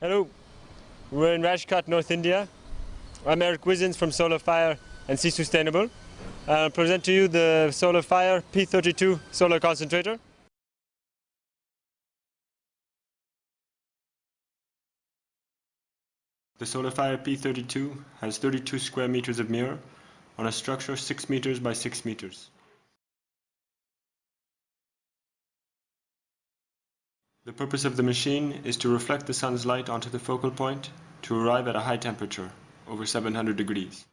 Hello, we're in Rajkot, North India. I'm Eerik Wissenz from Solar Fire and Sea Sustainable. I'll present to you the Solar Fire P32 solar concentrator. The Solar Fire P32 has 32 square meters of mirror on a structure 6 meters by 6 meters. The purpose of the machine is to reflect the sun's light onto the focal point to arrive at a high temperature, over 700 degrees.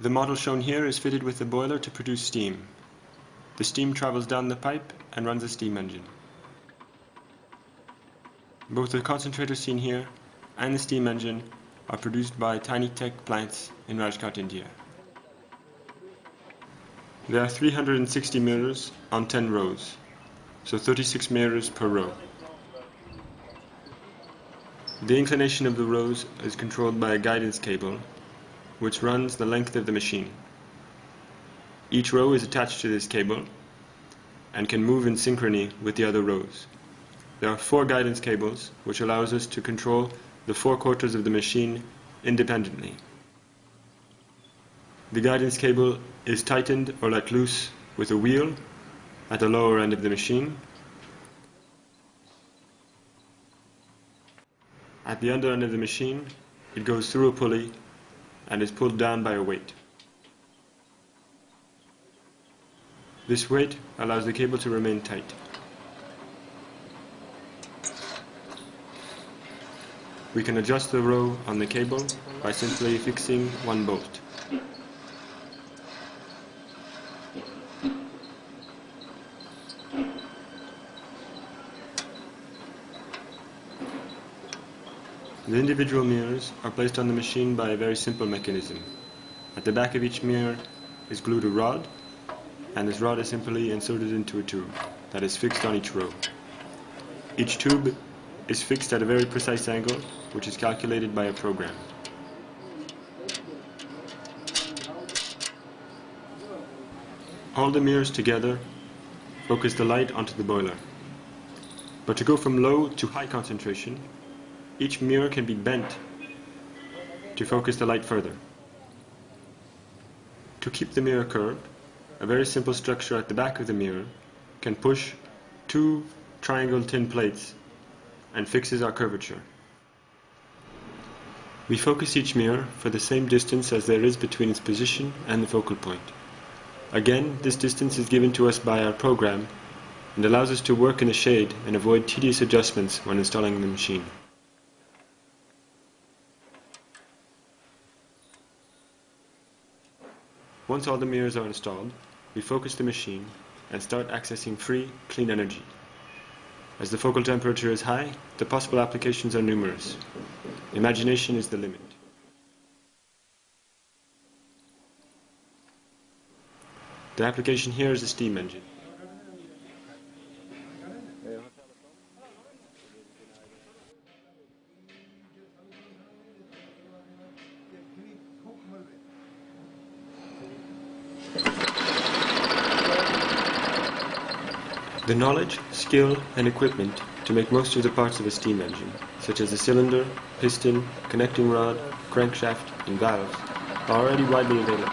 The model shown here is fitted with a boiler to produce steam. The steam travels down the pipe and runs a steam engine. Both the concentrator seen here and the steam engine are produced by Tinytech plants in Rajkot, India. There are 360 mirrors on 10 rows, so 36 mirrors per row. The inclination of the rows is controlled by a guidance cable, which runs the length of the machine. Each row is attached to this cable and can move in synchrony with the other rows. There are four guidance cables, which allows us to control the four quarters of the machine independently. The guidance cable is tightened or let loose with a wheel at the lower end of the machine. At the under end of the machine, it goes through a pulley and is pulled down by a weight. This weight allows the cable to remain tight. We can adjust the row on the cable by simply fixing one bolt. The individual mirrors are placed on the machine by a very simple mechanism. At the back of each mirror is glued a rod, and this rod is simply inserted into a tube that is fixed on each row. Each tube is fixed at a very precise angle, which is calculated by a program. All the mirrors together focus the light onto the boiler. But to go from low to high concentration, each mirror can be bent to focus the light further. To keep the mirror curved, a very simple structure at the back of the mirror can push two triangle tin plates and fixes our curvature. We focus each mirror for the same distance as there is between its position and the focal point. Again, this distance is given to us by our program and allows us to work in the shade and avoid tedious adjustments when installing the machine. Once all the mirrors are installed, we focus the machine and start accessing free, clean energy. As the focal temperature is high, the possible applications are numerous. Imagination is the limit. The application here is a steam engine. The knowledge, skill, and equipment to make most of the parts of a steam engine, such as the cylinder, piston, connecting rod, crankshaft, and valves, are already widely available.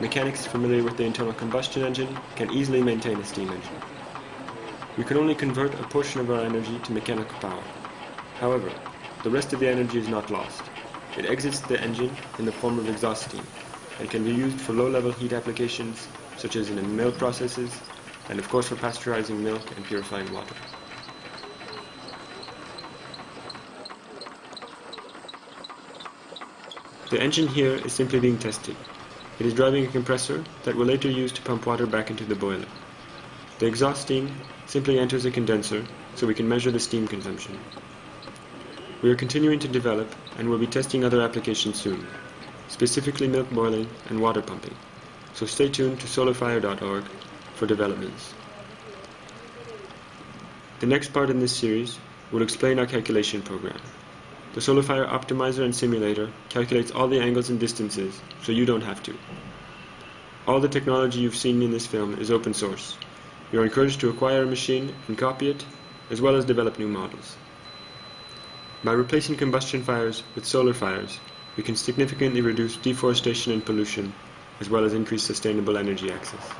Mechanics familiar with the internal combustion engine can easily maintain a steam engine. We can only convert a portion of our energy to mechanical power. However, the rest of the energy is not lost. It exits the engine in the form of exhaust steam and can be used for low-level heat applications such as in milk processes and of course for pasteurizing milk and purifying water. The engine here is simply being tested. It is driving a compressor that will later use to pump water back into the boiler. The exhaust steam simply enters a condenser so we can measure the steam consumption. We are continuing to develop and will be testing other applications soon, specifically milk boiling and water pumping, so stay tuned to solarfire.org for developments. The next part in this series will explain our calculation program. The SolarFire Optimizer and Simulator calculates all the angles and distances, so you don't have to. All the technology you've seen in this film is open source. You're encouraged to acquire a machine and copy it, as well as develop new models. By replacing combustion fires with solar fires, we can significantly reduce deforestation and pollution, as well as increase sustainable energy access.